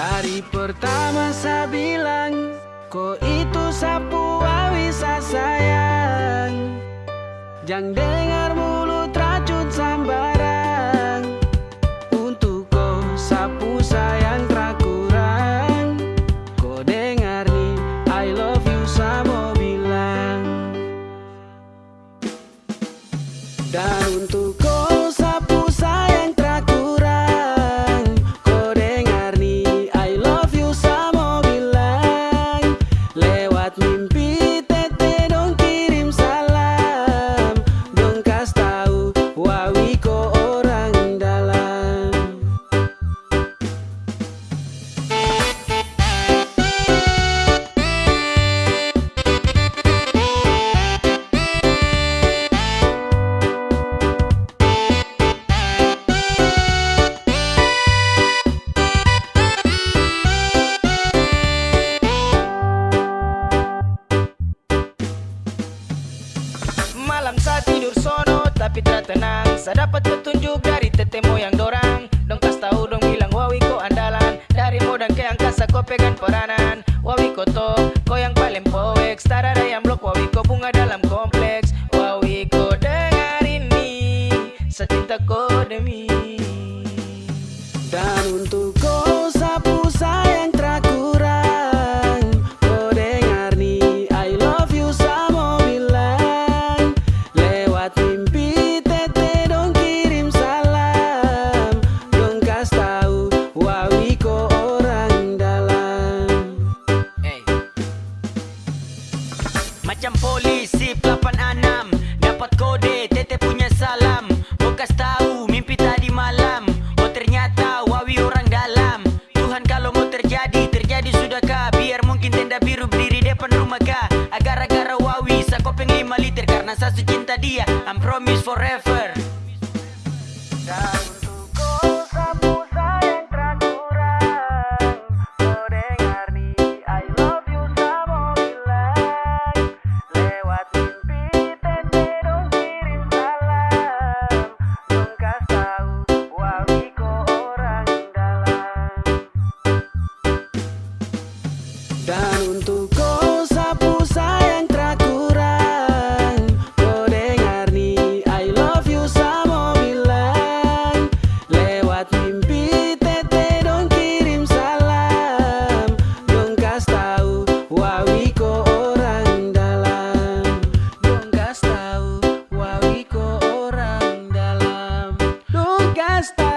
Dari pertama saya bilang Kau itu sapu awisa sayang? Jangan dengar mulut racun sambarang Untuk kau sapu sayang tak kurang Kau dengar nih I love you sama bilang. Dan untuk tak tenang. Saya dapat petunjuk dari tete moyang dorang. Dong kas tahu dong bilang wawi ko andalan. Dari modang ke angkasa ko pegang peranan. Wawi ko to, ko yang paling poeks Tak ada yang blok wawi ko bunga dalam kompleks. Wawi ko dengar ini. Secinta ko Macam polisi 86 Dapat kode tete punya salam. Bokas tahu mimpi tadi malam. Oh ternyata wawi orang dalam. Tuhan kalau mau terjadi Terjadi sudah kah Biar mungkin tenda biru berdiri depan rumah kah Agar-agar wawi Sakopeng 5 liter. Karena saya cinta dia I'm promise forever hasta